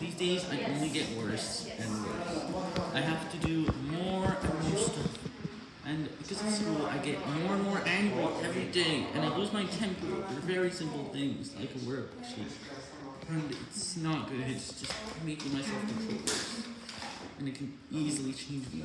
These days, I only get worse and worse. I have to do more and more stuff. And because of school, I get more and more angry every day, and I lose my temper for very simple things, like a worksheet. And it's not good, it's just making myself control And it can easily change me.